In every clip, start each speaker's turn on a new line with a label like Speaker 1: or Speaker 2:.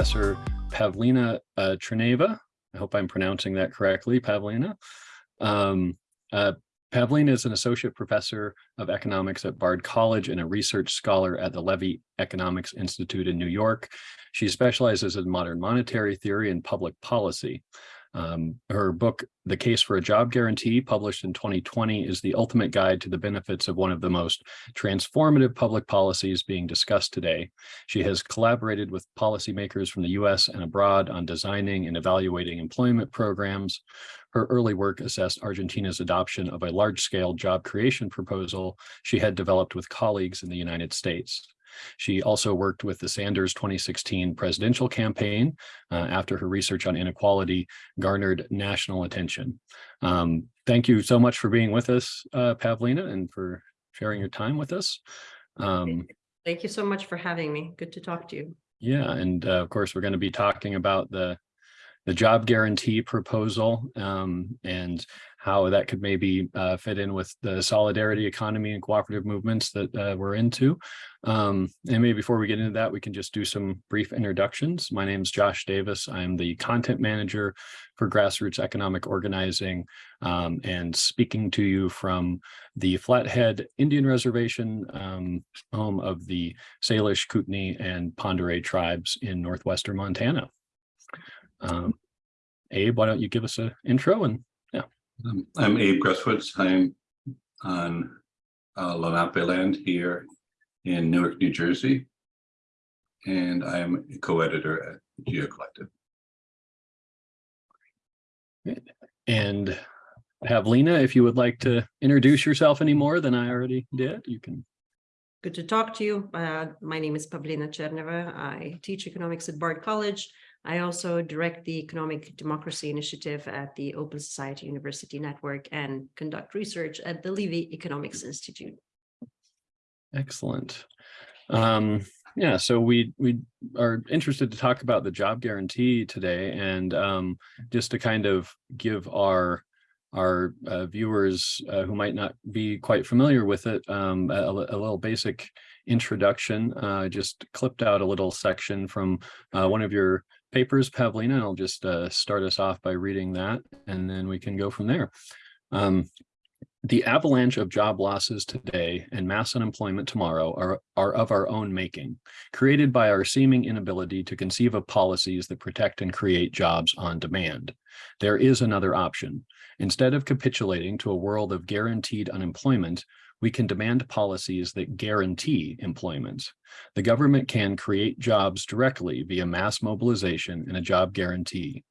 Speaker 1: Professor Pavlina uh. I hope I'm pronouncing that correctly, Pavlina. Um, uh, Pavlina is an associate professor of economics at Bard College and a research scholar at the Levy Economics Institute in New York. She specializes in modern monetary theory and public policy. Um, her book, The Case for a Job Guarantee, published in 2020, is the ultimate guide to the benefits of one of the most transformative public policies being discussed today. She has collaborated with policymakers from the US and abroad on designing and evaluating employment programs. Her early work assessed Argentina's adoption of a large-scale job creation proposal she had developed with colleagues in the United States. She also worked with the Sanders 2016 presidential campaign uh, after her research on inequality garnered national attention. Um, thank you so much for being with us, uh, Pavlina, and for sharing your time with us. Um,
Speaker 2: Thank you so much for having me. Good to talk to you.
Speaker 1: yeah, and uh, of course, we're going to be talking about the the job guarantee proposal um, and how that could maybe uh, fit in with the solidarity economy and cooperative movements that uh, we're into. Um, and maybe before we get into that, we can just do some brief introductions. My name is Josh Davis. I'm the content manager for Grassroots Economic Organizing um, and speaking to you from the Flathead Indian Reservation, um, home of the Salish, Kootenai, and Oreille tribes in northwestern Montana. Um, Abe, why don't you give us an intro and.
Speaker 3: Um, I'm Abe Gresswoods. I'm on uh, Lenape land here in Newark, New Jersey. And I'm a co-editor at Geo Collective.
Speaker 1: And Pavlina, if you would like to introduce yourself any more than I already did, you can.
Speaker 2: Good to talk to you. Uh, my name is Pavlina Tcherneva. I teach economics at Bard College. I also direct the Economic Democracy Initiative at the Open Society University Network and conduct research at the Levy Economics Institute.
Speaker 1: Excellent. Um, yeah, so we we are interested to talk about the job guarantee today, and um, just to kind of give our our uh, viewers uh, who might not be quite familiar with it um, a, a, little basic introduction. Uh, just clipped out a little section from uh, one of your papers, Pavlina, and I'll just uh, start us off by reading that, and then we can go from there. Um, the avalanche of job losses today and mass unemployment tomorrow are, are of our own making, created by our seeming inability to conceive of policies that protect and create jobs on demand. There is another option. Instead of capitulating to a world of guaranteed unemployment, we can demand policies that guarantee employment. The government can create jobs directly via mass mobilization and a job guarantee,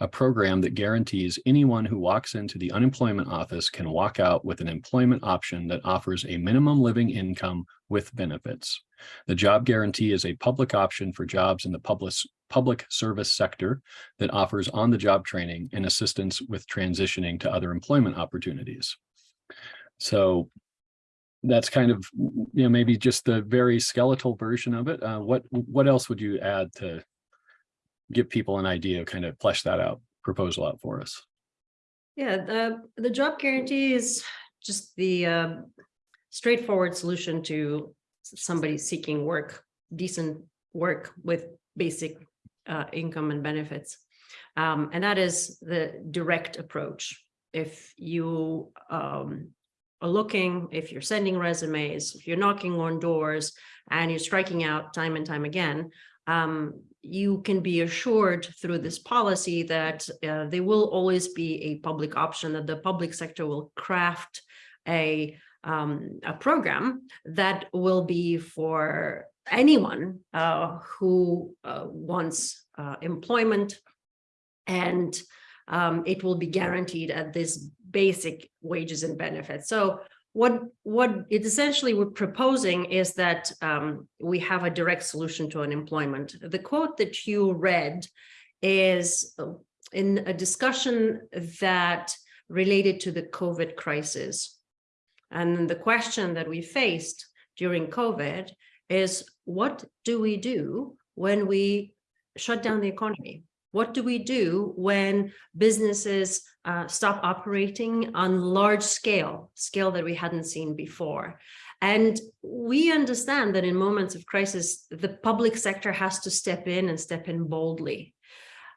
Speaker 1: a program that guarantees anyone who walks into the unemployment office can walk out with an employment option that offers a minimum living income with benefits. The job guarantee is a public option for jobs in the public, public service sector that offers on-the-job training and assistance with transitioning to other employment opportunities. So that's kind of, you know, maybe just the very skeletal version of it. Uh, what what else would you add to give people an idea, kind of flesh that out, proposal out for us?
Speaker 2: Yeah, the, the job guarantee is just the uh, straightforward solution to somebody seeking work, decent work with basic uh, income and benefits. Um, and that is the direct approach. If you um, looking, if you're sending resumes, if you're knocking on doors and you're striking out time and time again, um, you can be assured through this policy that uh, there will always be a public option, that the public sector will craft a, um, a program that will be for anyone uh, who uh, wants uh, employment and um, it will be guaranteed at this basic wages and benefits. So what what it essentially we're proposing is that um, we have a direct solution to unemployment. The quote that you read is in a discussion that related to the COVID crisis. And the question that we faced during COVID is what do we do when we shut down the economy? What do we do when businesses uh, stop operating on large scale, scale that we hadn't seen before? And we understand that in moments of crisis, the public sector has to step in and step in boldly.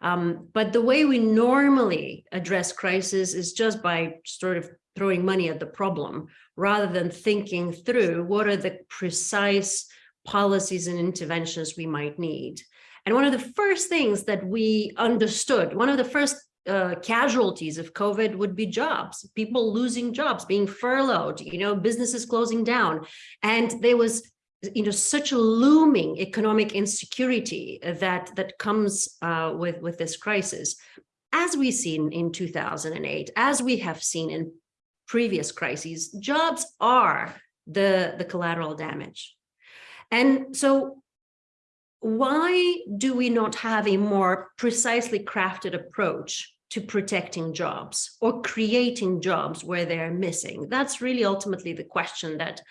Speaker 2: Um, but the way we normally address crisis is just by sort of throwing money at the problem rather than thinking through what are the precise policies and interventions we might need. And one of the first things that we understood, one of the first uh, casualties of COVID would be jobs, people losing jobs, being furloughed, you know, businesses closing down. And there was, you know, such a looming economic insecurity that that comes uh, with, with this crisis. As we've seen in 2008, as we have seen in previous crises, jobs are the, the collateral damage. And so why do we not have a more precisely crafted approach to protecting jobs or creating jobs where they're missing? That's really ultimately the question that,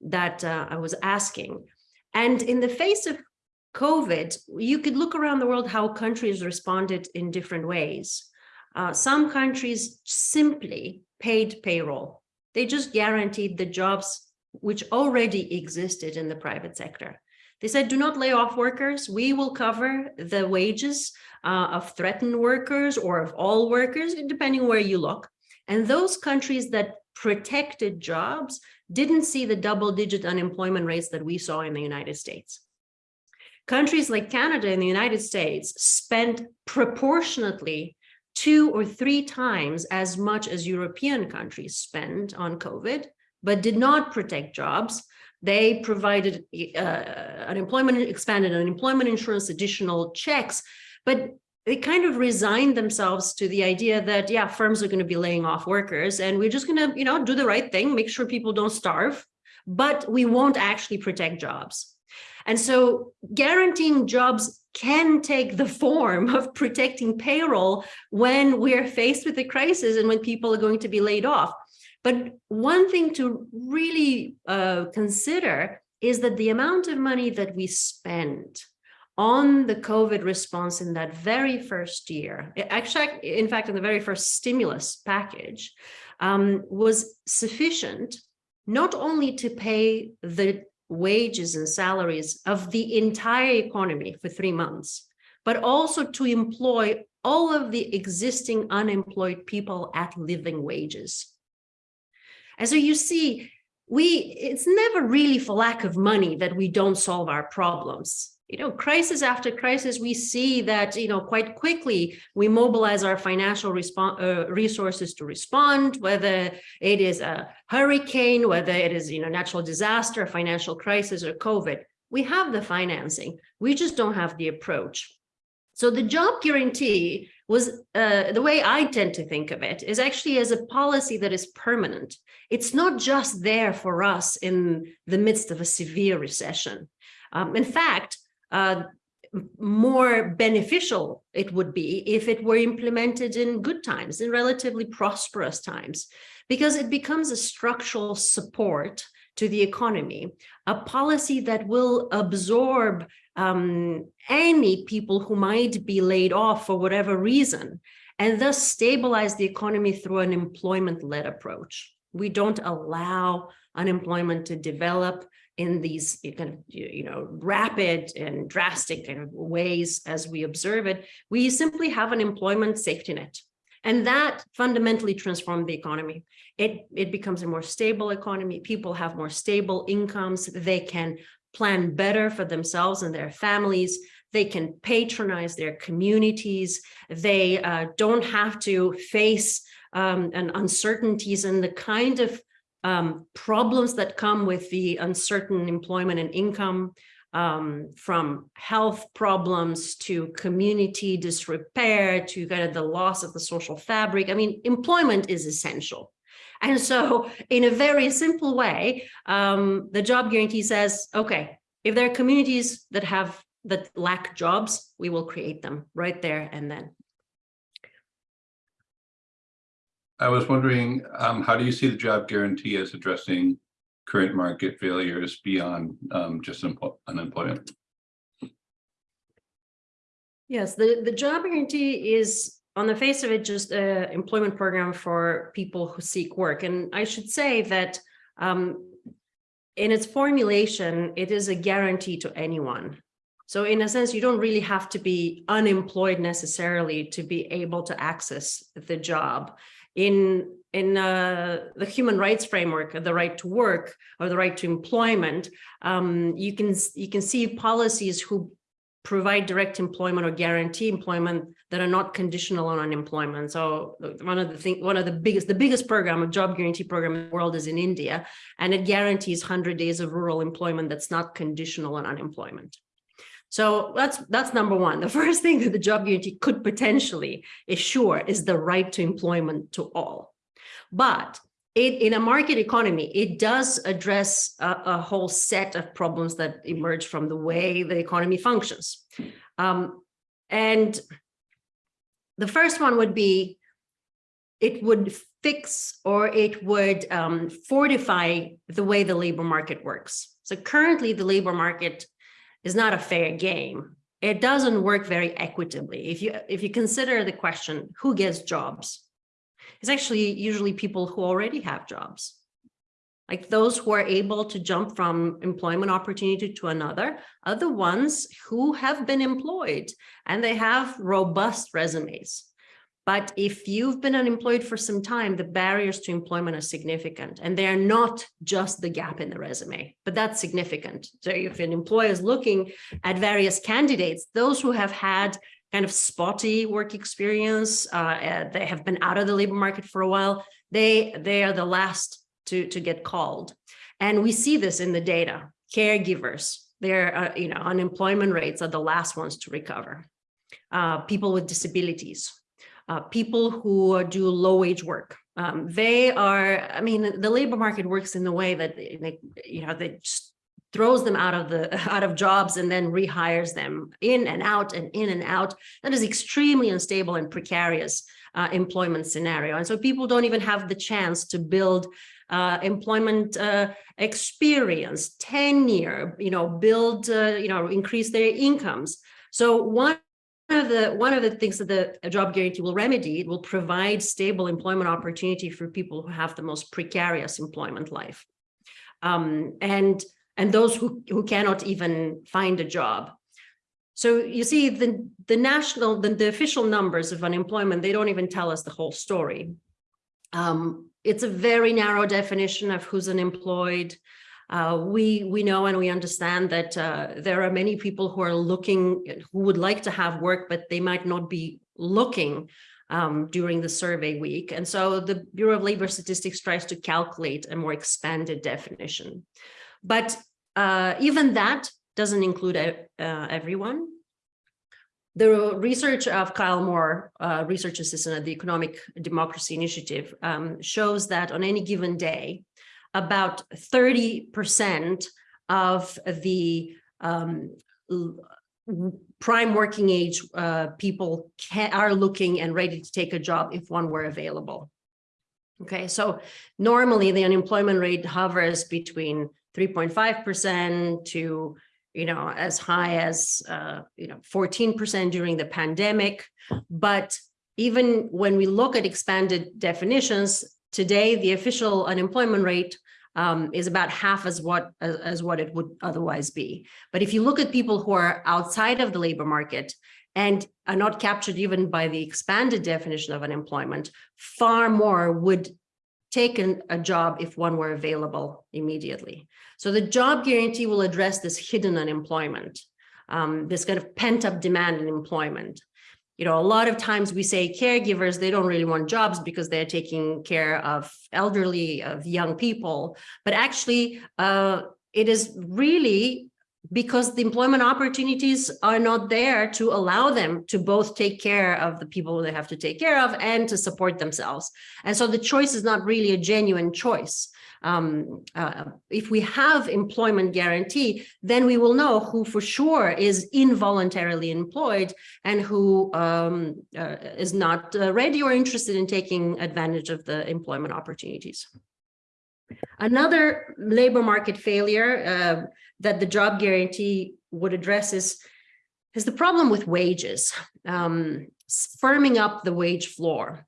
Speaker 2: that uh, I was asking. And in the face of COVID, you could look around the world how countries responded in different ways. Uh, some countries simply paid payroll. They just guaranteed the jobs which already existed in the private sector. They said, do not lay off workers. We will cover the wages uh, of threatened workers or of all workers, depending where you look. And those countries that protected jobs didn't see the double digit unemployment rates that we saw in the United States. Countries like Canada and the United States spent proportionately two or three times as much as European countries spend on COVID, but did not protect jobs. They provided uh, unemployment, expanded unemployment insurance, additional checks, but they kind of resigned themselves to the idea that, yeah, firms are going to be laying off workers and we're just going to, you know, do the right thing, make sure people don't starve, but we won't actually protect jobs. And so guaranteeing jobs can take the form of protecting payroll when we're faced with a crisis and when people are going to be laid off. But one thing to really uh, consider is that the amount of money that we spend on the COVID response in that very first year, actually, in fact, in the very first stimulus package, um, was sufficient not only to pay the wages and salaries of the entire economy for three months, but also to employ all of the existing unemployed people at living wages. And so you see, we it's never really for lack of money that we don't solve our problems you know, crisis after crisis, we see that, you know, quite quickly we mobilize our financial uh, resources to respond, whether it is a hurricane, whether it is, you know, natural disaster, financial crisis or COVID. We have the financing. We just don't have the approach. So the job guarantee was uh, the way I tend to think of it is actually as a policy that is permanent. It's not just there for us in the midst of a severe recession. Um, in fact, uh, more beneficial it would be if it were implemented in good times, in relatively prosperous times, because it becomes a structural support to the economy, a policy that will absorb um, any people who might be laid off for whatever reason, and thus stabilize the economy through an employment-led approach. We don't allow unemployment to develop in these you know, rapid and drastic of ways as we observe it, we simply have an employment safety net. And that fundamentally transformed the economy. It, it becomes a more stable economy. People have more stable incomes. They can plan better for themselves and their families. They can patronize their communities. They uh, don't have to face um, and uncertainties and the kind of um, problems that come with the uncertain employment and income um, from health problems to community disrepair to kind of the loss of the social fabric. I mean, employment is essential. And so in a very simple way, um, the job guarantee says, okay, if there are communities that have that lack jobs, we will create them right there and then.
Speaker 3: I was wondering, um, how do you see the job guarantee as addressing current market failures beyond um, just unemployment?
Speaker 2: Yes, the, the job guarantee is on the face of it just an employment program for people who seek work. And I should say that um, in its formulation, it is a guarantee to anyone. So in a sense, you don't really have to be unemployed necessarily to be able to access the job. In, in uh, the human rights framework, the right to work or the right to employment, um, you can you can see policies who provide direct employment or guarantee employment that are not conditional on unemployment. So uh, one of the thing, one of the biggest, the biggest program, a job guarantee program in the world is in India, and it guarantees 100 days of rural employment that's not conditional on unemployment. So that's that's number one. The first thing that the job guarantee could potentially assure is the right to employment to all. But it, in a market economy, it does address a, a, whole set of problems that emerge from the way the economy functions. Um, and the first one would be, it would fix or it would um, fortify the way the labor market works. So currently the labor market is not a fair game. It doesn't work very equitably. If you if you consider the question, who gets jobs? It's actually usually people who already have jobs. Like those who are able to jump from employment opportunity to another are the ones who have been employed and they have robust resumes. But if you've been unemployed for some time, the barriers to employment are significant and they're not just the gap in the resume, but that's significant. So if an employer is looking at various candidates, those who have had kind of spotty work experience, uh, uh, they have been out of the labor market for a while, they, they are the last to, to get called. And we see this in the data, caregivers, their uh, you know, unemployment rates are the last ones to recover. Uh, people with disabilities, uh, people who do low wage work. Um, they are, I mean, the labor market works in the way that they, you know, they just throws them out of the out of jobs and then rehires them in and out and in and out. That is extremely unstable and precarious uh, employment scenario. And so people don't even have the chance to build uh, employment uh, experience, tenure, you know, build, uh, you know, increase their incomes. So one one of the one of the things that the job guarantee will remedy, it will provide stable employment opportunity for people who have the most precarious employment life. Um, and and those who, who cannot even find a job. So you see the, the national, the, the official numbers of unemployment, they don't even tell us the whole story. Um, it's a very narrow definition of who's unemployed. Uh, we we know and we understand that uh, there are many people who are looking, who would like to have work, but they might not be looking um, during the survey week. And so the Bureau of Labor Statistics tries to calculate a more expanded definition. But uh, even that doesn't include uh, everyone. The research of Kyle Moore, uh, research assistant at the Economic Democracy Initiative, um, shows that on any given day, about 30% of the um, prime working age uh, people can, are looking and ready to take a job if one were available. Okay, so normally the unemployment rate hovers between 3.5% to you know, as high as, uh, you know, 14% during the pandemic. But even when we look at expanded definitions, today the official unemployment rate um, is about half as what as, as what it would otherwise be. But if you look at people who are outside of the labor market and are not captured even by the expanded definition of unemployment, far more would take an, a job if one were available immediately. So the job guarantee will address this hidden unemployment, um, this kind of pent up demand in employment you know, a lot of times we say caregivers, they don't really want jobs because they're taking care of elderly, of young people. But actually, uh, it is really because the employment opportunities are not there to allow them to both take care of the people they have to take care of and to support themselves. And so the choice is not really a genuine choice um, uh, if we have employment guarantee, then we will know who for sure is involuntarily employed and who um, uh, is not uh, ready or interested in taking advantage of the employment opportunities. Another labor market failure uh, that the job guarantee would address is, is the problem with wages, um, firming up the wage floor.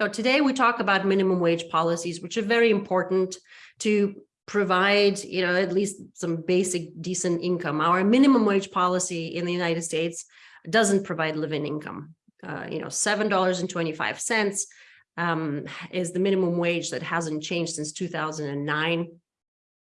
Speaker 2: So today we talk about minimum wage policies, which are very important to provide, you know, at least some basic decent income. Our minimum wage policy in the United States doesn't provide living income. Uh, you know, seven dollars and twenty-five cents um, is the minimum wage that hasn't changed since two thousand and nine.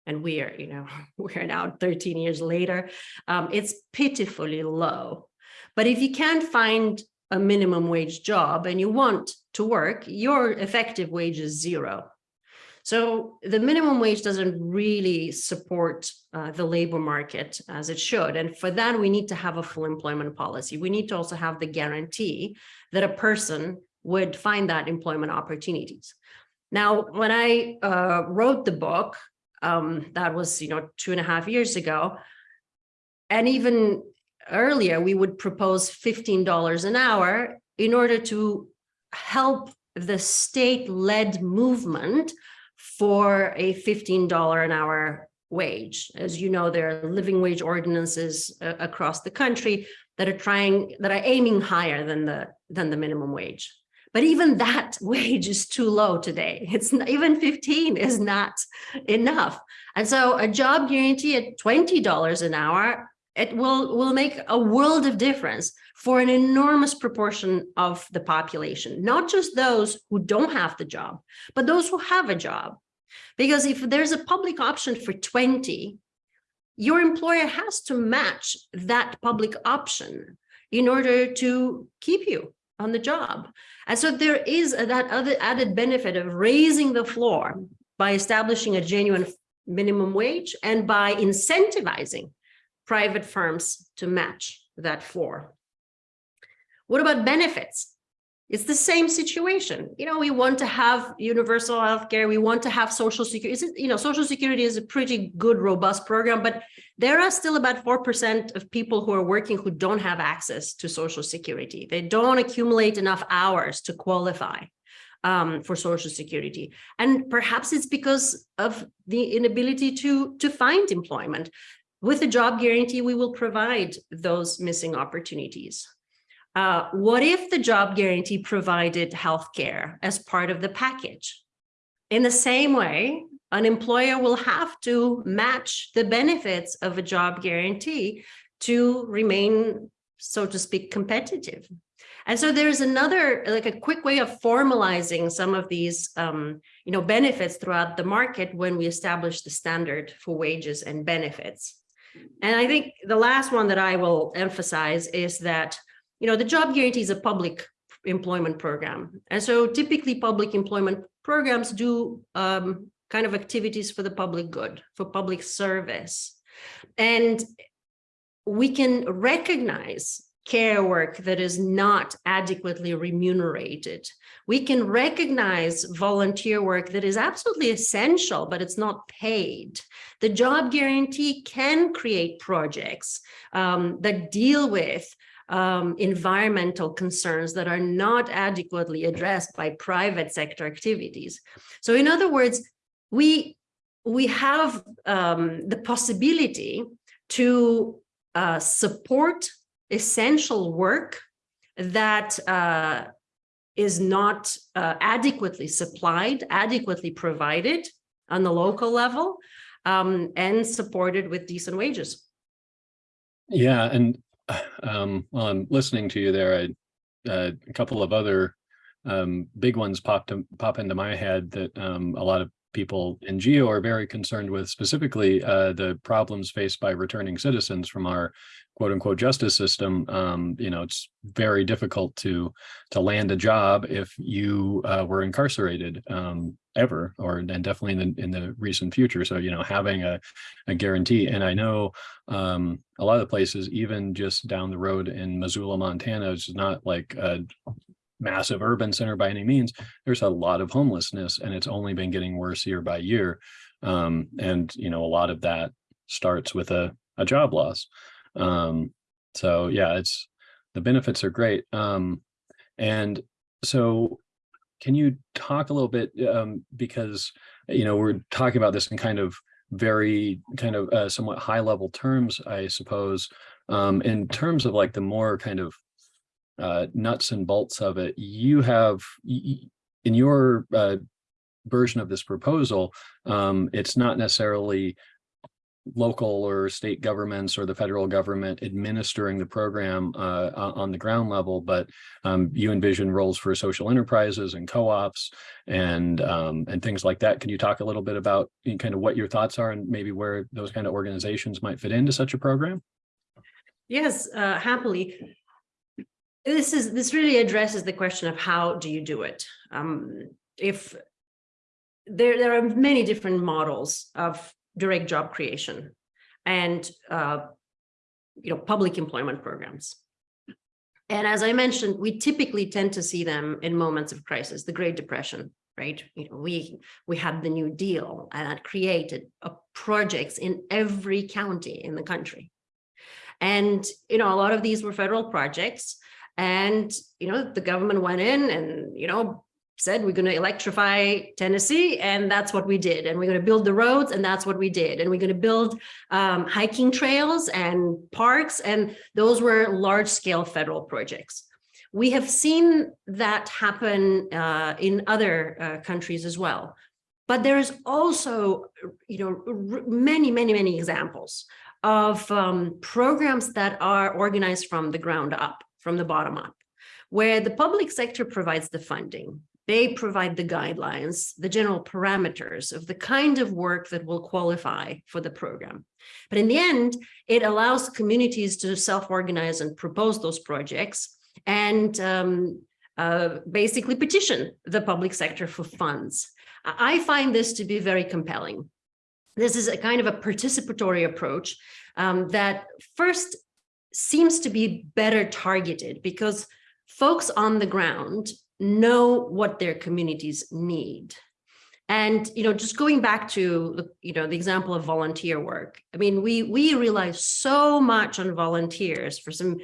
Speaker 2: And we are, you know, we are now thirteen years later. Um, it's pitifully low. But if you can't find a minimum wage job and you want to work, your effective wage is zero. So the minimum wage doesn't really support uh, the labor market as it should. And for that, we need to have a full employment policy. We need to also have the guarantee that a person would find that employment opportunities. Now, when I uh, wrote the book, um, that was, you know, two and a half years ago, and even earlier, we would propose $15 an hour in order to help the state-led movement for a $15 an hour wage. As you know, there are living wage ordinances uh, across the country that are trying, that are aiming higher than the, than the minimum wage. But even that wage is too low today. It's not, even 15 is not enough. And so a job guarantee at $20 an hour, it will, will make a world of difference for an enormous proportion of the population, not just those who don't have the job, but those who have a job. Because if there's a public option for 20, your employer has to match that public option in order to keep you on the job. And so there is that other added benefit of raising the floor by establishing a genuine minimum wage and by incentivizing private firms to match that floor. What about benefits? It's the same situation. You know, we want to have universal health care. We want to have social security. You know, social security is a pretty good, robust program, but there are still about 4% of people who are working who don't have access to social security. They don't accumulate enough hours to qualify um, for social security. And perhaps it's because of the inability to, to find employment. With the job guarantee, we will provide those missing opportunities. Uh, what if the job guarantee provided healthcare as part of the package? In the same way, an employer will have to match the benefits of a job guarantee to remain, so to speak, competitive. And so there's another, like a quick way of formalizing some of these, um, you know, benefits throughout the market when we establish the standard for wages and benefits. And I think the last one that I will emphasize is that you know, the job guarantee is a public employment program. And so typically public employment programs do um, kind of activities for the public good, for public service. And we can recognize care work that is not adequately remunerated. We can recognize volunteer work that is absolutely essential, but it's not paid. The job guarantee can create projects um, that deal with um, environmental concerns that are not adequately addressed by private sector activities. So in other words, we, we have um, the possibility to uh, support essential work that uh, is not uh, adequately supplied, adequately provided on the local level, um, and supported with decent wages.
Speaker 1: Yeah, and um, while I'm listening to you there, I, uh, a couple of other um, big ones popped pop into my head that um, a lot of people in geo are very concerned with specifically uh, the problems faced by returning citizens from our quote unquote justice system. Um, you know, it's very difficult to to land a job if you uh, were incarcerated um, ever, or and definitely in the, in the recent future. So, you know, having a, a guarantee. And I know um, a lot of the places, even just down the road in Missoula, Montana, it's not like a massive urban center by any means. There's a lot of homelessness and it's only been getting worse year by year. Um, and, you know, a lot of that starts with a, a job loss. Um, so yeah, it's the benefits are great. Um, and so can you talk a little bit um, because, you know, we're talking about this in kind of very kind of uh, somewhat high level terms, I suppose, um, in terms of like the more kind of uh, nuts and bolts of it, you have in your uh, version of this proposal, um, it's not necessarily local or state governments or the federal government administering the program uh, on the ground level, but um, you envision roles for social enterprises and co-ops and um, and things like that. Can you talk a little bit about kind of what your thoughts are and maybe where those kind of organizations might fit into such a program?
Speaker 2: Yes, uh, happily. This is, this really addresses the question of how do you do it? Um, if there, there are many different models of direct job creation and, uh, you know, public employment programs. And as I mentioned, we typically tend to see them in moments of crisis, the Great Depression, right? You know, we, we had the New Deal and that created uh, projects in every county in the country. And, you know, a lot of these were federal projects and, you know, the government went in and, you know, said we're going to electrify Tennessee and that's what we did. And we're going to build the roads and that's what we did. And we're going to build um, hiking trails and parks. And those were large scale federal projects. We have seen that happen uh, in other uh, countries as well. But there is also, you know, many, many, many examples of um, programs that are organized from the ground up, from the bottom up, where the public sector provides the funding. They provide the guidelines, the general parameters of the kind of work that will qualify for the program. But in the end, it allows communities to self-organize and propose those projects and um, uh, basically petition the public sector for funds. I find this to be very compelling. This is a kind of a participatory approach um, that first seems to be better targeted because folks on the ground know what their communities need. And, you know, just going back to, you know, the example of volunteer work. I mean, we, we rely so much on volunteers for some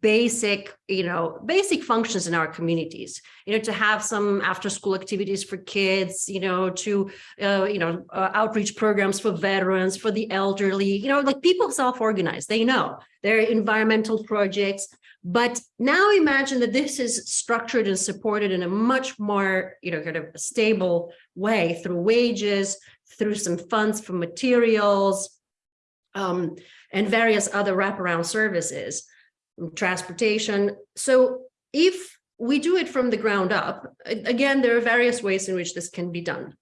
Speaker 2: basic, you know, basic functions in our communities, you know, to have some after school activities for kids, you know, to, uh, you know, uh, outreach programs for veterans, for the elderly, you know, like people self-organize, they know their environmental projects. But now imagine that this is structured and supported in a much more, you know, kind of stable way through wages, through some funds for materials, um, and various other wraparound services transportation. So if we do it from the ground up, again, there are various ways in which this can be done.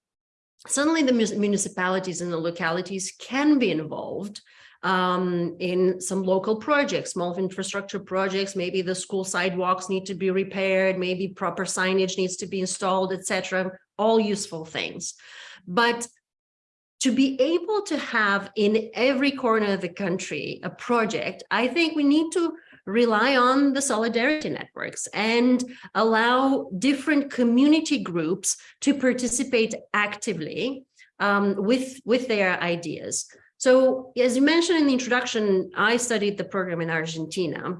Speaker 2: Suddenly the municipalities and the localities can be involved um, in some local projects, small infrastructure projects, maybe the school sidewalks need to be repaired, maybe proper signage needs to be installed, etc. all useful things. But to be able to have in every corner of the country a project, I think we need to rely on the solidarity networks and allow different community groups to participate actively um, with, with their ideas. So as you mentioned in the introduction, I studied the program in Argentina.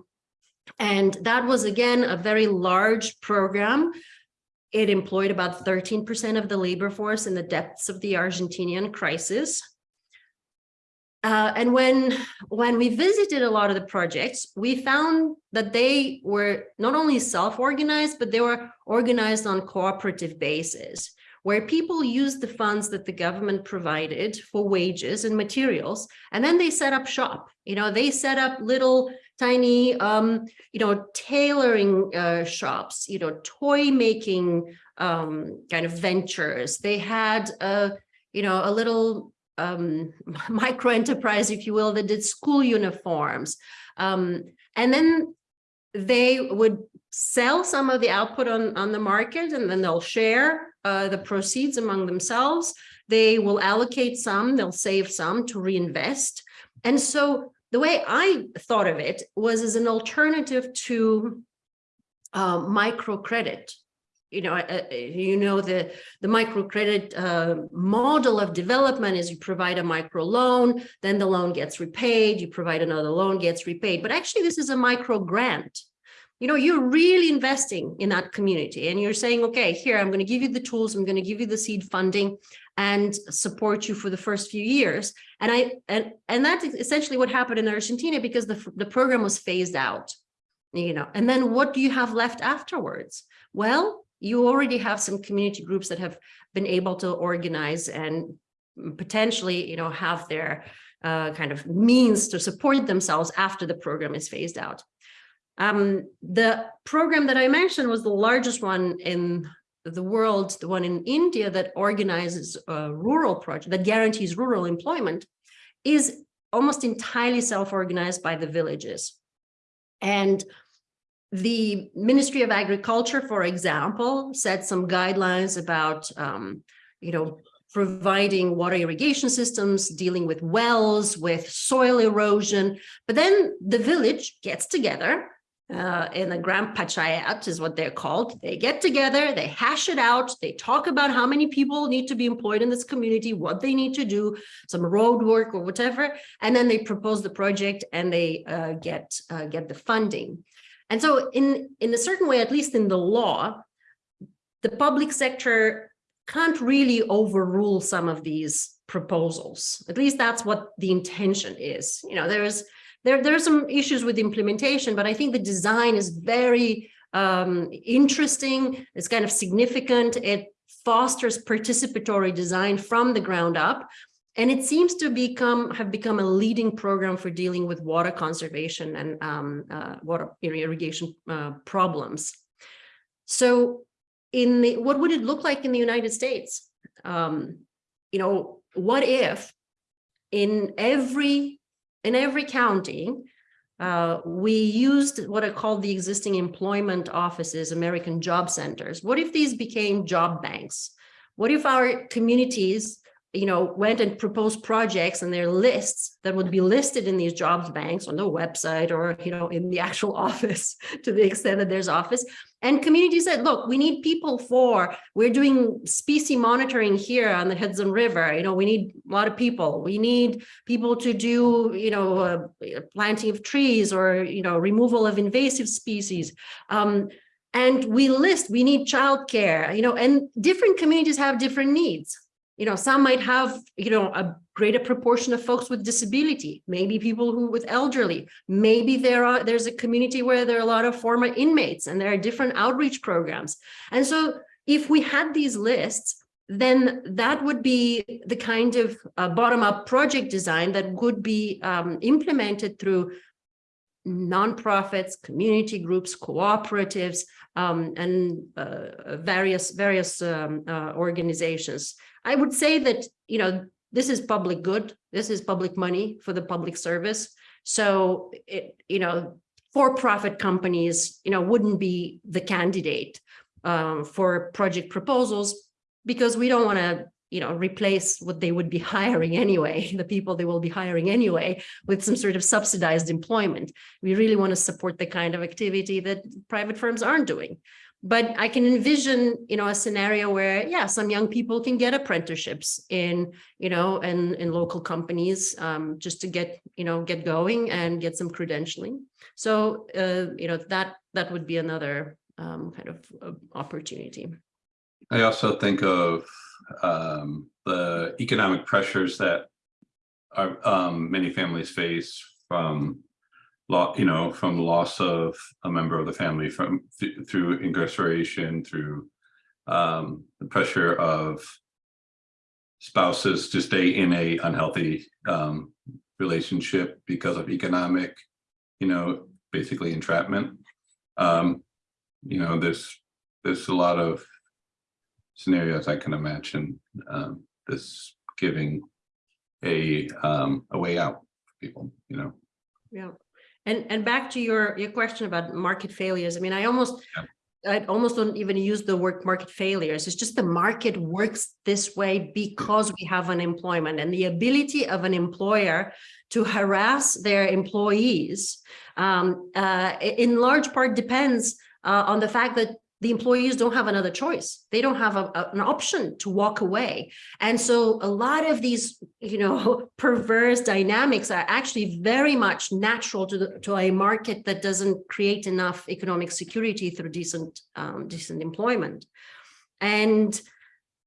Speaker 2: And that was, again, a very large program. It employed about 13% of the labor force in the depths of the Argentinian crisis. Uh, and when, when we visited a lot of the projects, we found that they were not only self-organized, but they were organized on cooperative basis, where people used the funds that the government provided for wages and materials, and then they set up shop. You know, they set up little tiny, um, you know, tailoring uh, shops, you know, toy making um, kind of ventures. They had a, you know, a little um, micro enterprise, if you will, that did school uniforms. Um, and then they would sell some of the output on, on the market and then they'll share uh, the proceeds among themselves. They will allocate some, they'll save some to reinvest. And so the way I thought of it was as an alternative to uh, microcredit you know, you know, the, the microcredit uh, model of development is you provide a micro loan, then the loan gets repaid, you provide another loan gets repaid. But actually, this is a micro grant. You know, you're really investing in that community and you're saying, okay, here, I'm going to give you the tools, I'm going to give you the seed funding and support you for the first few years. And I and and that's essentially what happened in Argentina because the, the program was phased out, you know, and then what do you have left afterwards? Well, you already have some community groups that have been able to organize and potentially, you know, have their uh, kind of means to support themselves after the program is phased out. Um, the program that I mentioned was the largest one in the world, the one in India that organizes a rural project that guarantees rural employment is almost entirely self-organized by the villages. And the Ministry of Agriculture, for example, set some guidelines about, um, you know, providing water irrigation systems, dealing with wells, with soil erosion. But then the village gets together uh, in a Gram Panchayat is what they're called. They get together, they hash it out, they talk about how many people need to be employed in this community, what they need to do, some road work or whatever, and then they propose the project and they uh, get uh, get the funding. And so in, in a certain way, at least in the law, the public sector can't really overrule some of these proposals. At least that's what the intention is. You know, there's there, there are some issues with implementation, but I think the design is very um, interesting. It's kind of significant. It fosters participatory design from the ground up. And it seems to become have become a leading program for dealing with water conservation and um, uh, water irrigation uh, problems. So in the, what would it look like in the United States? Um, you know, what if in every in every county, uh, we used what I call the existing employment offices, American job centers. What if these became job banks? What if our communities you know, went and proposed projects and their lists that would be listed in these jobs banks on the website or, you know, in the actual office to the extent that there's office. And community said, look, we need people for, we're doing species monitoring here on the Hudson River. You know, we need a lot of people. We need people to do, you know, uh, planting of trees or, you know, removal of invasive species. Um, and we list, we need childcare, you know, and different communities have different needs you know, some might have, you know, a greater proportion of folks with disability, maybe people who with elderly, maybe there are, there's a community where there are a lot of former inmates and there are different outreach programs. And so if we had these lists, then that would be the kind of uh, bottom-up project design that would be um, implemented through nonprofits, community groups, cooperatives, um, and uh, various various um, uh, organizations. I would say that, you know, this is public good. This is public money for the public service. So, it, you know, for-profit companies, you know, wouldn't be the candidate um, for project proposals because we don't want to, you know, replace what they would be hiring anyway, the people they will be hiring anyway, with some sort of subsidized employment. We really want to support the kind of activity that private firms aren't doing. But I can envision, you know, a scenario where, yeah, some young people can get apprenticeships in, you know, in, in local companies um, just to get, you know, get going and get some credentialing. So, uh, you know, that that would be another um, kind of uh, opportunity.
Speaker 3: I also think of um, the economic pressures that our um, many families face from you know, from loss of a member of the family from th through incarceration, through um, the pressure of spouses to stay in a unhealthy um, relationship because of economic, you know, basically entrapment. Um, you know, there's there's a lot of scenarios I can imagine um, this giving a um, a way out for people, you know.
Speaker 2: Yeah. And and back to your your question about market failures. I mean, I almost
Speaker 3: Yeah.
Speaker 2: I almost don't even use the word market failures. It's just the market works this way because we have unemployment and the ability of an employer to harass their employees um, uh, in large part depends uh, on the fact that the employees don't have another choice. They don't have a, a, an option to walk away. And so a lot of these, you know, perverse dynamics are actually very much natural to, the, to a market that doesn't create enough economic security through decent, um, decent employment. And,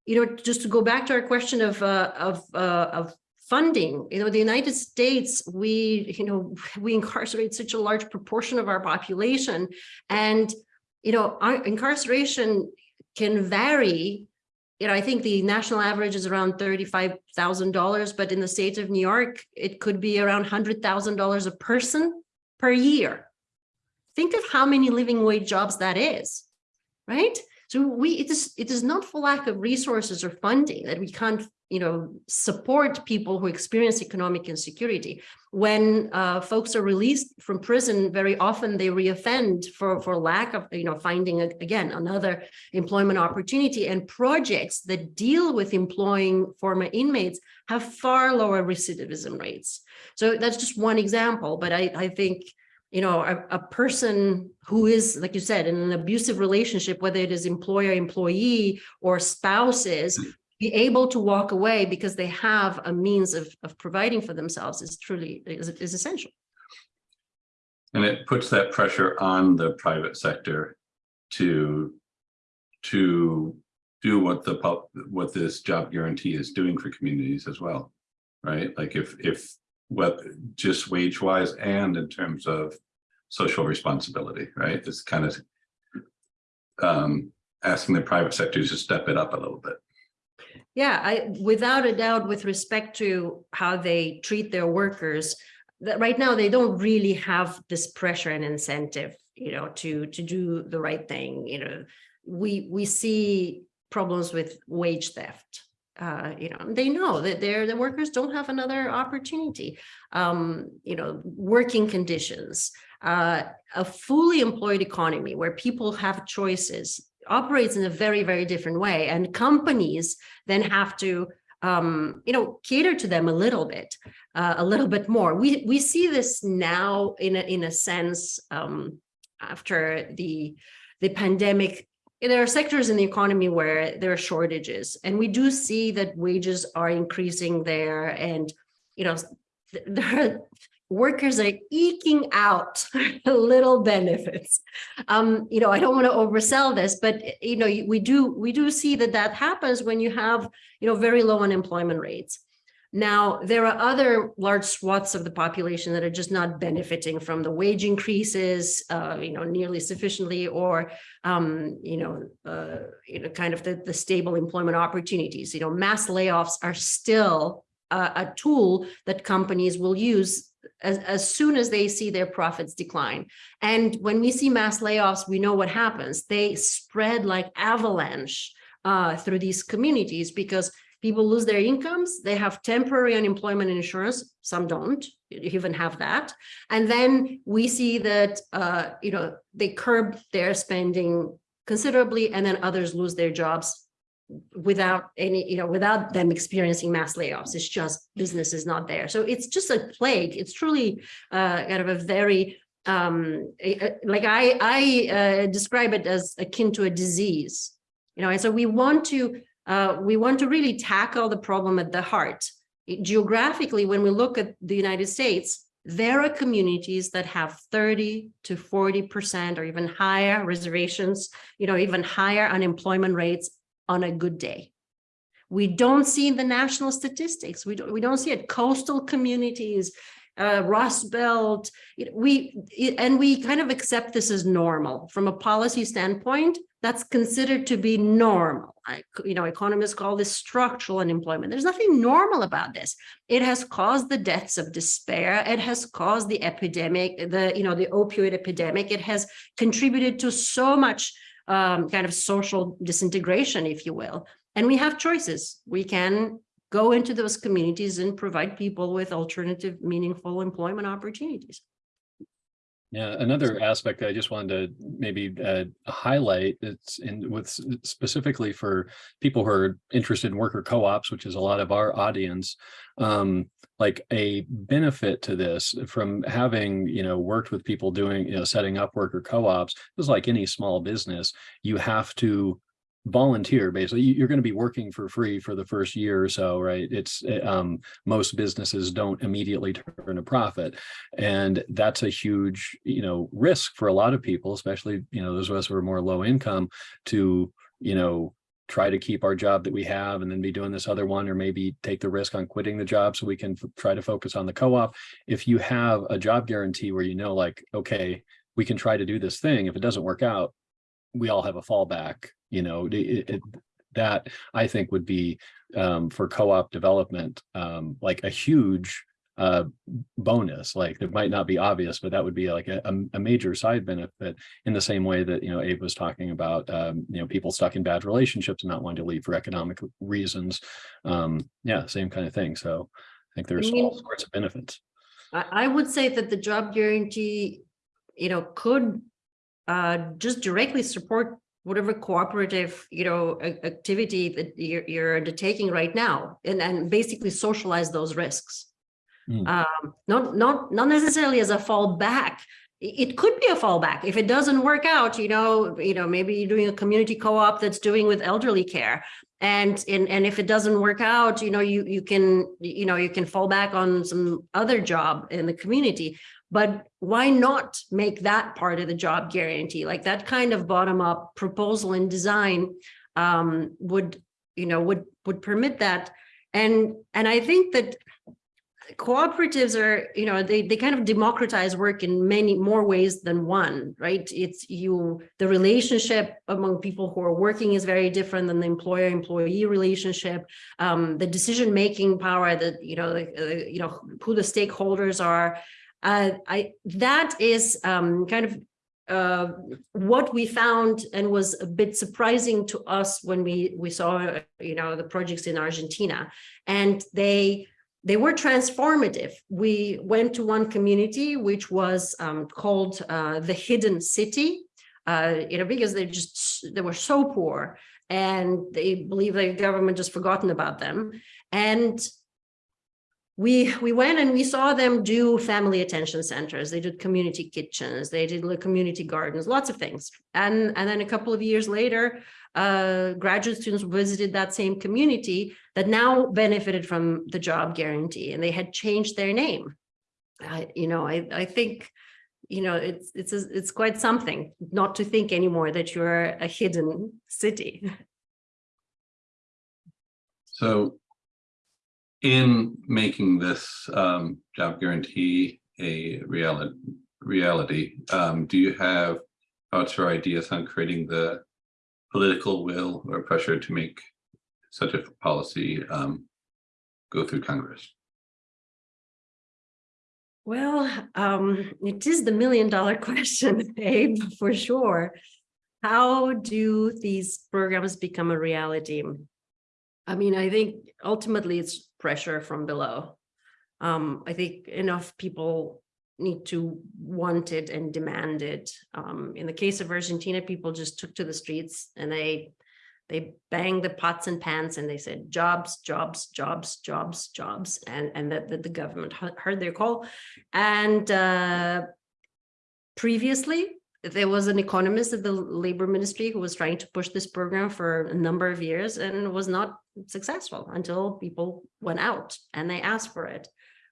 Speaker 2: you know, just to go back to our question of, uh, of, uh, of funding you know the united states we you know we incarcerate such a large proportion of our population and you know, incarceration can vary. You know, I think the national average is around thirty-five thousand dollars, but in the state of New York, it could be around hundred thousand dollars a person per year. Think of how many living wage jobs that is, right? So we, it is, it is not for lack of resources or funding that we can't, you know, support people who experience economic insecurity. When uh, folks are released from prison, very often they reoffend for, for lack of, you know, finding, again, another employment opportunity and projects that deal with employing former inmates have far lower recidivism rates. So that's just one example, but I, I think, you know, a, a person who is, like you said, in an abusive relationship, whether it is employer, employee, or spouses, be able to walk away because they have a means of, of providing for themselves is truly, is, is essential.
Speaker 3: And it puts that pressure on the private sector to, to do what the, what this job guarantee is doing for communities as well. Right? Like if, if, what, just wage wise and in terms of social responsibility, right? It's kind of um, asking the private sector to step it up a little bit.
Speaker 2: Yeah, I, without a doubt, with respect to how they treat their workers, that right now they don't really have this pressure and incentive, you know, to, to do the right thing, you know. We, we see problems with wage theft. Uh, you know, they know that their, the workers don't have another opportunity. Um, you know, working conditions, uh, a fully employed economy where people have choices operates in a very, very different way. And companies then have to, um, you know, cater to them a little bit, uh, a little bit more. We we see this now in a, in a sense um, after the the pandemic. There are sectors in the economy where there are shortages, and we do see that wages are increasing there, and you know, there are workers are eking out little benefits. Um, you know, I don't want to oversell this, but you know, we do we do see that that happens when you have you know very low unemployment rates. Now, there are other large swaths of the population that are just not benefiting from the wage increases, uh, you know, nearly sufficiently, or um, you know, uh, you know, kind of the, the stable employment opportunities. You know, mass layoffs are still a, a tool that companies will use as, as soon as they see their profits decline. And when we see mass layoffs, we know what happens. They spread like avalanche uh, through these communities because people lose their incomes. They have temporary unemployment insurance. Some don't even have that. And then we see that, uh, you know, they curb their spending considerably and then others lose their jobs without any, you know, without them experiencing mass layoffs. It's just business is not there. So it's just a plague. It's truly uh, kind of a very um like I I uh, describe it as akin to a disease, you know, and so we want to uh, we want to really tackle the problem at the heart. Geographically, when we look at the United States, there are communities that have 30 to 40 percent or even higher reservations, you know, even higher unemployment rates on a good day. We don't see in the national statistics. We don't, we don't see it. Coastal communities, uh, Rust Belt, know, we, and we kind of accept this as normal. From a policy standpoint, that's considered to be normal. I, you know, economists call this structural unemployment. There's nothing normal about this. It has caused the deaths of despair. It has caused the epidemic, the, you know, the opioid epidemic. It has contributed to so much um, kind of social disintegration, if you will. And we have choices. We can go into those communities and provide people with alternative, meaningful employment opportunities.
Speaker 1: Yeah, another aspect I just wanted to maybe uh, highlight it's in with specifically for people who are interested in worker co-ops, which is a lot of our audience. Um, like a benefit to this from having, you know, worked with people doing, you know, setting up worker co-ops, just like any small business, you have to volunteer basically. You- you're going to be working for free for the first year or so right? It's uh, um most businesses don't immediately turn a profit and that's a huge you know risk for a lot of people especially you know those of us who are more low income to you know try to keep our job that we have and then be doing this other one or maybe take the risk on quitting the job so we can try to focus on the co-op. If you have a job guarantee where you know like okay we can try to do this thing. If it doesn't work out we all have a fallback you know, it, it, that I think would be um, for co-op development, um, like a huge uh, bonus, like it might not be obvious, but that would be like a, a- major side benefit in the same way that, you know, Abe was talking about, um, you know, people stuck in bad relationships and not wanting to leave for economic reasons. Um, yeah, same kind of thing. So I think there's all
Speaker 2: mean-
Speaker 1: sorts of benefits.
Speaker 2: I, I would say that the job guarantee, you know, could uh, just directly support whatever cooperative, you know, activity that you're, you're undertaking right now and, and basically socialize those risks.
Speaker 1: Mm.
Speaker 2: Um, not, not, not necessarily as a fallback. It could be a fallback. If it doesn't work out, you know, you know, maybe you're doing a community co-op that's doing with elderly care. And, and, and if it doesn't work out, you know, you, you can, you know, you can fall back on some other job in the community. But why not make that part of the job guarantee? Like that kind of bottom up proposal and design um, would, you know, would, would permit that. And, and I think that cooperatives are, you know, they, they kind of democratize work in many more ways than one, right? It's you, the relationship among people who are working is very different than the employer-employee relationship. Um, the decision-making power that, you know, the, uh, you know, who the stakeholders are. Uh, I, that is um, kind of uh, what we found and was a bit surprising to us when we, we saw, you know, the projects in Argentina. And they, they were transformative. We went to one community, which was um, called uh, the Hidden City, uh, you know, because they just, they were so poor and they believe the government just forgotten about them. And we, we went and we saw them do family attention centers. They did community kitchens, they did community gardens, lots of things. And, and then a couple of years later, uh, graduate students visited that same community that now benefited from the job guarantee and they had changed their name. I, you know, I, I think, you know, it's, it's, a- it's quite something not to think anymore that you're a hidden city.
Speaker 3: So in making this um job guarantee a reality, reality, um, do you have thoughts or ideas on creating the political will or pressure to make such a policy um go through Congress?
Speaker 2: Well, um, it is the million dollar question, Abe, for sure. How do these programs become a reality? I mean, I think ultimately it's pressure from below. Um, I think enough people need to want it and demand it. Um, in the case of Argentina, people just took to the streets and they they banged the pots and pans and they said jobs, jobs, jobs, jobs, jobs, and and that, the government heard their call. And uh, previously, there was an economist at the labor ministry who was trying to push this program for a number of years and was not successful until people went out and they asked for it.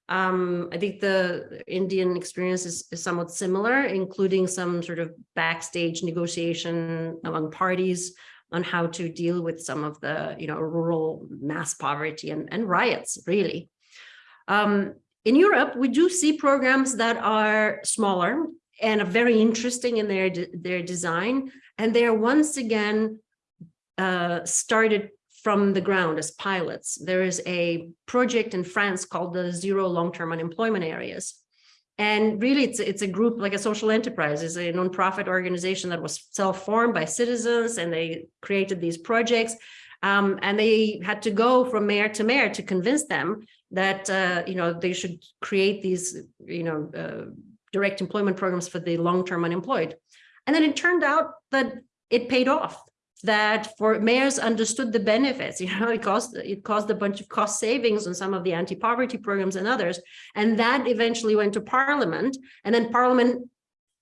Speaker 2: Um, I think the Indian experience is, is somewhat similar, including some sort of backstage negotiation among parties on how to deal with some of the, you know, rural mass poverty and, and riots, really. Um, in Europe, we do see programs that are smaller and are very interesting in their, de- their design. And they are once again uh, started from the ground as pilots. There is a project in France called the Zero Long-Term Unemployment Areas. And really, it's, it's a group like a social enterprise, is a nonprofit organization that was self-formed by citizens and they created these projects. Um, and they had to go from mayor to mayor to convince them that, uh, you know, they should create these, you know, uh, direct employment programs for the long-term unemployed. And then it turned out that it paid off that for mayors understood the benefits, you know, it caused it caused a bunch of cost savings on some of the anti-poverty programs and others. And that eventually went to parliament and then parliament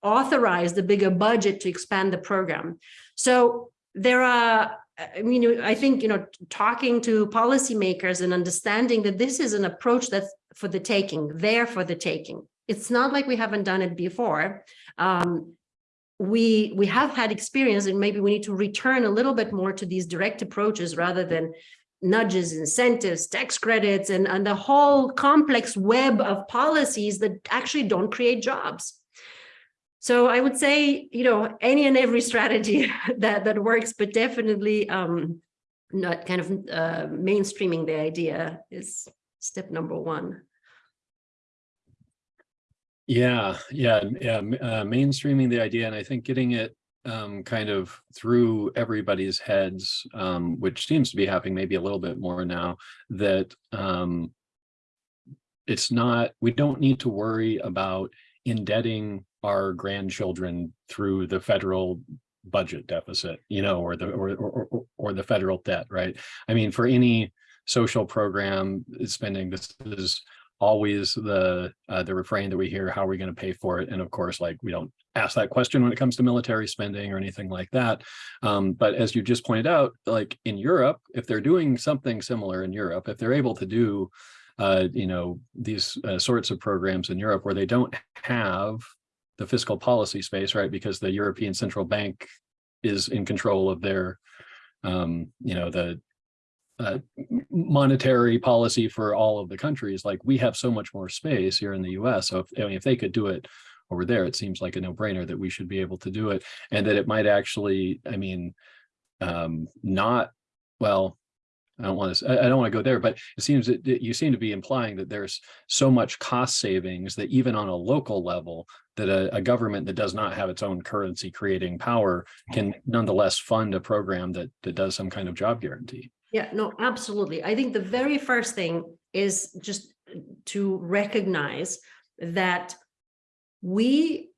Speaker 2: authorized a bigger budget to expand the program. So there are, I mean, I think, you know, talking to policymakers and understanding that this is an approach that's for the taking, there for the taking. It's not like we haven't done it before. Um, we we have had experience and maybe we need to return a little bit more to these direct approaches rather than nudges, incentives, tax credits, and, and the whole complex web of policies that actually don't create jobs. So I would say, you know, any and every strategy that that works, but definitely um, not kind of uh, mainstreaming the idea is step number one.
Speaker 1: Yeah, yeah, yeah, uh, mainstreaming the idea and I think getting it um, kind of through everybody's heads, um, which seems to be happening maybe a little bit more now, that um, it's not, we don't need to worry about indebting our grandchildren through the federal budget deficit, you know, or the, or, or, or- or the federal debt, right? I mean, for any social program spending, this is always the uh, the refrain that we hear how are we going to pay for it? And of course like we don't ask that question when it comes to military spending or anything like that. Um, but as you just pointed out like in europe if they're doing something similar in europe if they're able to do uh, you know these uh, sorts of programs in europe where they don't have the fiscal policy space right because the european central bank is in control of their um, you know the uh, monetary policy for all of the countries, like we have so much more space here in the US. So if, I mean, if they could do it over there, it seems like a no brainer that we should be able to do it and that it might actually, I mean, um, not, well, I don't want to, I don't want to go there, but it seems that that you seem to be implying that there's so much cost savings that even on a local level, that a, a government that does not have its own currency creating power can nonetheless fund a program that, that does some kind of job guarantee.
Speaker 2: Yeah, no, absolutely. I think the very first thing is just to recognize that we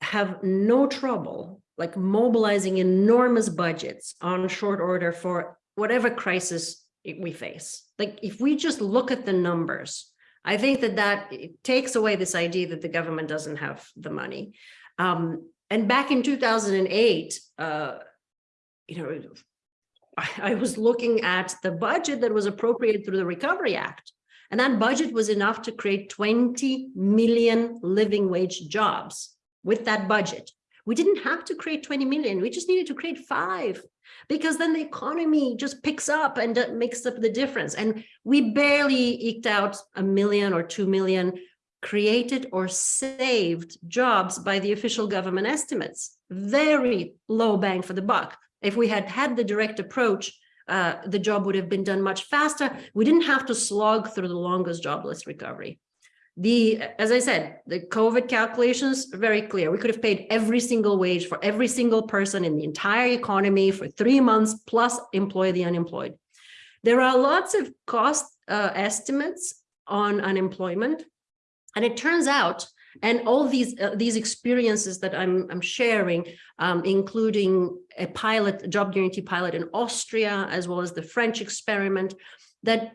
Speaker 2: have no trouble like mobilizing enormous budgets on short order for whatever crisis we face. Like if we just look at the numbers, I think that that takes away this idea that the government doesn't have the money. Um, and back in 2008, uh, you know, I, was looking at the budget that was appropriated through the Recovery Act. And that budget was enough to create 20 million living wage jobs with that budget. We didn't have to create 20 million. We just needed to create five because then the economy just picks up and makes up the difference. And we barely eked out a million or 2 million created or saved jobs by the official government estimates. Very low bang for the buck. If we had had the direct approach, uh, the job would have been done much faster. We didn't have to slog through the longest jobless recovery. The, as I said, the COVID calculations are very clear. We could have paid every single wage for every single person in the entire economy for three months plus employ the unemployed. There are lots of cost uh, estimates on unemployment. And it turns out, and all these uh, these experiences that I'm I'm sharing, um, including a pilot, job guarantee pilot in Austria, as well as the French experiment, that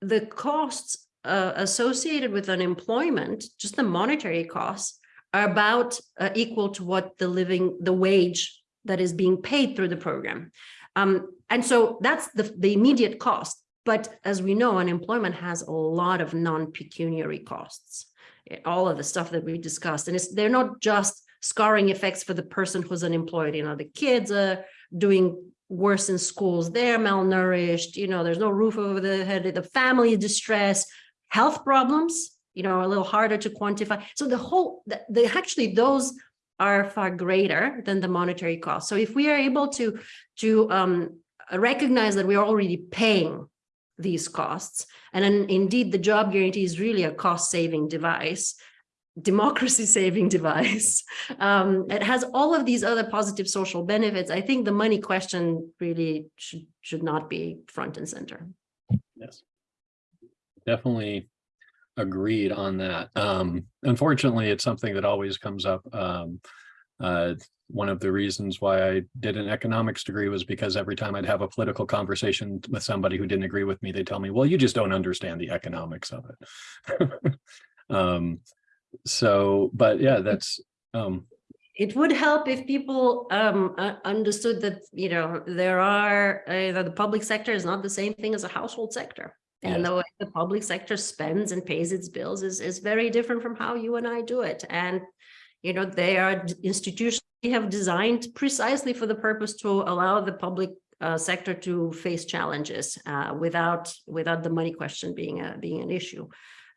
Speaker 2: the costs uh, associated with unemployment, just the monetary costs, are about uh, equal to what the living, the wage that is being paid through the program. Um, and so that's the, the immediate cost. But as we know, unemployment has a lot of non-pecuniary costs. Eh, All of the stuff that we discussed, and they're not just scarring effects for the person who's unemployed. You know, the kids are doing worse in schools, they're malnourished, you know, there's no roof over the head, the family distress, health problems, you know, a little harder to quantify. So the whole, the, the actually those are far greater than the monetary cost. So if we are able to to um, recognize that we are already paying these costs, and then indeed the job guarantee is really a cost saving device, democracy saving device. Um, it has all of these other positive social benefits. I think the money question really should should not be front and center.
Speaker 1: Yes. Definitely agreed on that. Um, unfortunately, it's something that always comes up. Um, uh, one of the reasons why I did an economics degree was because every time I'd have a political conversation with somebody who didn't agree with me, they'd tell me, well, you just don't understand the economics of it. um, so, but yeah, that's, um,
Speaker 2: It would help if people um, uh, understood that, you know, there are, uh, that the public sector is not the same thing as a household sector. And
Speaker 1: Yes.
Speaker 2: the way the public sector spends and pays its bills is, is very different from how you and I do it. And, you know, they are institutions we have designed precisely for the purpose to allow the public uh, sector to face challenges uh, without, without the money question being a, being an issue.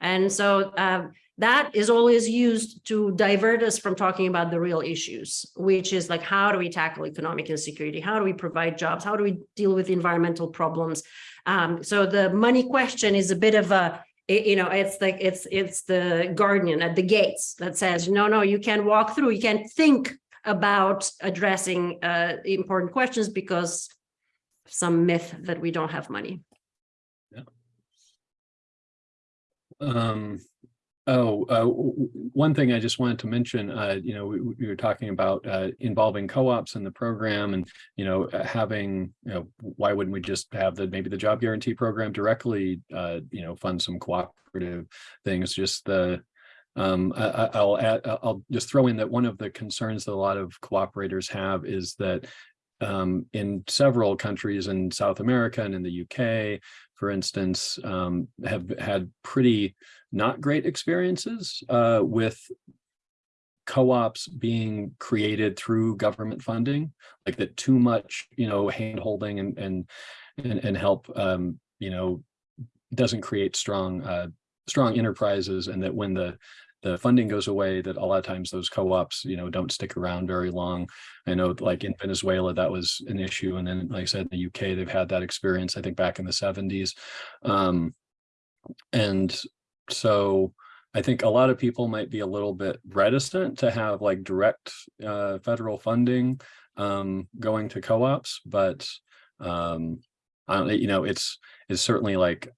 Speaker 2: And so um, that is always used to divert us from talking about the real issues, which is like, how do we tackle economic insecurity? How do we provide jobs? How do we deal with environmental problems? Um, so the money question is a bit of a, it- you know, it's like, it's, it's the guardian at the gates that says, no, no, you can't walk through, you can't think about addressing uh, important questions because some myth that we don't have money. Yeah.
Speaker 1: Um, oh, uh, one thing I just wanted to mention, uh, you know, we, we were talking about, uh, involving co-ops in the program and, you know, uh, having, you know, why wouldn't we just have the, maybe the job guarantee program directly, uh, you know, fund some cooperative things, just the, um, I, I- I'll add, I'll I'll just throw in that one of the concerns that a lot of cooperators have is that um, in several countries in South America and in the UK, for instance, um, have had pretty not great experiences uh, with co-ops being created through government funding, like that too much, you know, hand holding and and and, and help, um, you know, doesn't create strong uh, strong enterprises, and that when the the funding goes away, that a lot of times those co-ops, you know, don't stick around very long. I know like in Venezuela, that was an issue. And then, like I said, in the UK, they've had that experience, I think back in the seventies. Um, and so I think a lot of people might be a little bit reticent to have like direct uh, federal funding um, going to co-ops, but um, I don't, you know, it's, it's certainly like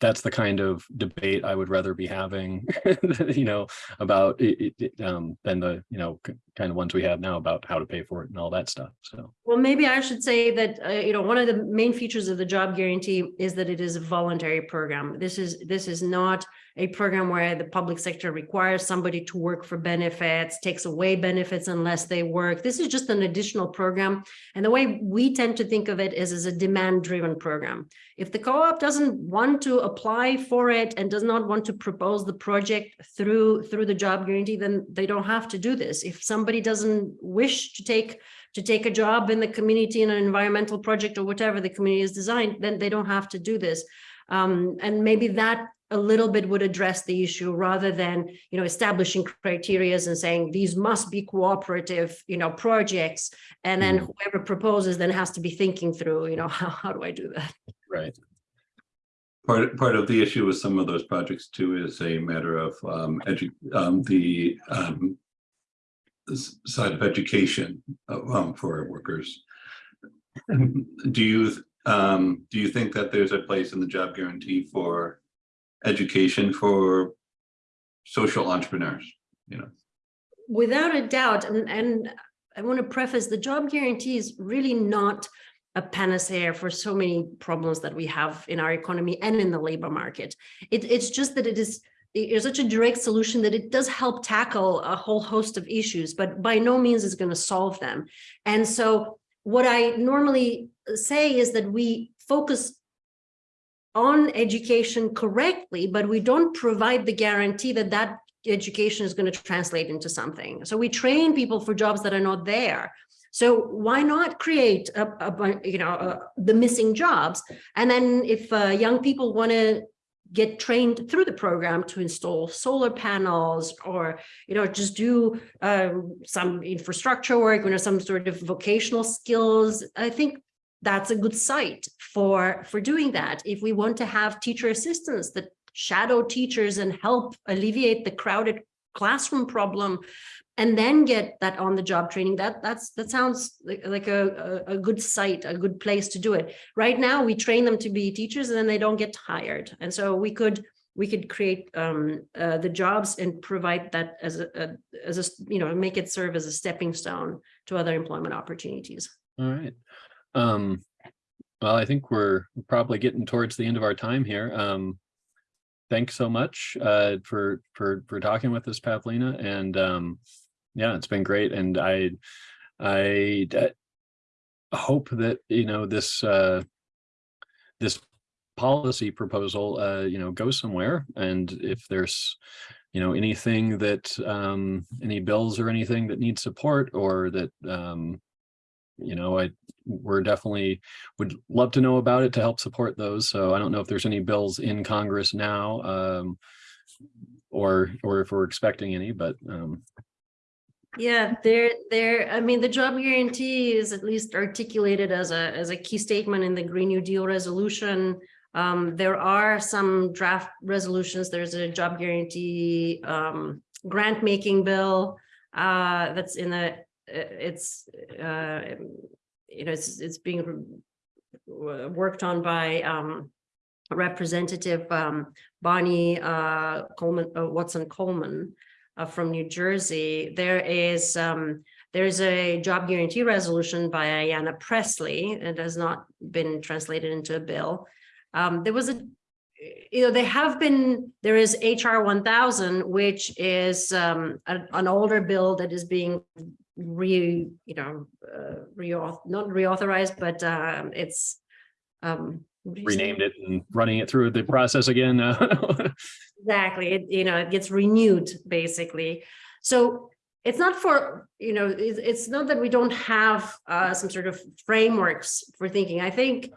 Speaker 1: that's the kind of debate I would rather be having, you know, about it, it- um, than the, you know, kind of ones we have now about how to pay for it and all that stuff. So,
Speaker 2: Well, maybe I should say that, uh, you know, one of the main features of the job guarantee is that it is a voluntary program. This is, this is not a program where the public sector requires somebody to work for benefits, takes away benefits unless they work. This is just an additional program. And the way we tend to think of it is as a demand-driven program. If the co-op doesn't want to apply for it and does not want to propose the project through, through the job guarantee, then they don't have to do this. If somebody doesn't wish to take to take a job in the community in an environmental project or whatever the community is designed, then they don't have to do this. Um, and maybe that a little bit would address the issue rather than, you know, establishing criterias and saying these must be cooperative, you know, projects. And then
Speaker 1: Mhm.
Speaker 2: whoever proposes then has to be thinking through, you know, how, how do I do that?
Speaker 1: right.
Speaker 3: Part, part of the issue with some of those projects too is a matter of um, um, the um. Side of education uh, um, for workers. Do you, um, do you think that there's a place in the job guarantee for education for social entrepreneurs? You know,
Speaker 2: Without a doubt, and, and I want to preface, the job guarantee is really not a panacea for so many problems that we have in our economy and in the labor market. It, it's just that it is, it is such a direct solution that it does help tackle a whole host of issues, but by no means is going to solve them. And so what I normally say is that we focus on education correctly, but we don't provide the guarantee that that education is going to translate into something. So we train people for jobs that are not there. So why not create a, a you know uh, the missing jobs? And then if uh, young people want to get trained through the program to install solar panels or you know just do um, some infrastructure work, you know some sort of vocational skills, I think that's a good site for for doing that. If we want to have teacher assistants that shadow teachers and help alleviate the crowded classroom problem and then get that on the job training that that's that sounds like, a a good site a good place to do it right now we train them to be teachers and then they don't get hired and so we could we could create um uh, the jobs and provide that as a, a as a you know make it serve as a stepping stone to other employment opportunities
Speaker 1: All right. Um, well, I think we're probably getting towards the end of our time here. Um, thanks so much uh, for for for talking with us, Pavlina, and um, yeah, it's been great. And I I uh, hope that you know this uh, this policy proposal uh, you know goes somewhere, and if there's you know anything that um, any bills or anything that needs support or that um, you know, I, we're definitely would love to know about it to help support those. So I don't know if there's any bills in Congress now. Um, or, or if we're expecting any, but, um,
Speaker 2: Yeah, there, there, I mean, the job guarantee is at least articulated as a, as a key statement in the Green New Deal resolution. Um, there are some draft resolutions, there's a job guarantee, um, grant making bill. Uh, that's in the, it's, uh, you know, it's, it's being worked on by, um, Representative, um, Bonnie, uh, Coleman, uh, Watson Coleman uh, from New Jersey, there is, um, there's a job guarantee resolution by Ayanna Pressley. It has not been translated into a bill. Um, there was a, you know, they have been, there is HR one thousand, which is, um, an, an older bill that is being re, you know, uh, reauth, not reauthorized, but, um, it's, um.
Speaker 1: renamed it and running it through the process again. uh,
Speaker 2: Exactly, it, you know, it gets renewed, basically. So it's not for, you know, it's, it's not that we don't have uh, some sort of frameworks for thinking. I think,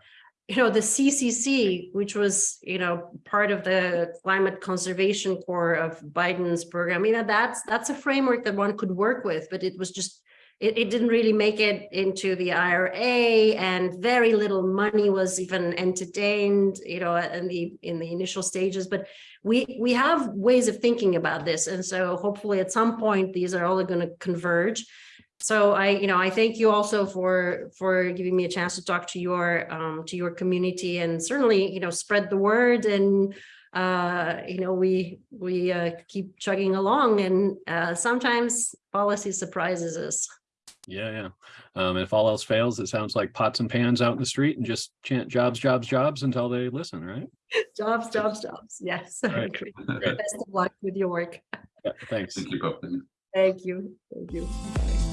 Speaker 2: you know, the CCC, which was, you know, part of the Climate Conservation Corps of Biden's program, you know, that's, that's a framework that one could work with, but it was just, it, it didn't really make it into the IRA and very little money was even entertained, you know, in the, in the initial stages, but we we have ways of thinking about this and so hopefully at some point these are all going to converge so i you know i thank you also for for giving me a chance to talk to your um to your community and certainly you know spread the word and uh you know we we uh keep chugging along and uh sometimes policy surprises us
Speaker 1: Yeah, yeah. Um, if all else fails, it sounds like pots and pans out in the street and just chant jobs, jobs, jobs until they listen, right?
Speaker 2: jobs jobs jobs yes I
Speaker 1: Right.
Speaker 2: agree.
Speaker 1: Great.
Speaker 2: best of luck with your work
Speaker 1: Yeah, thanks.
Speaker 3: Thank you both.
Speaker 2: thank you thank you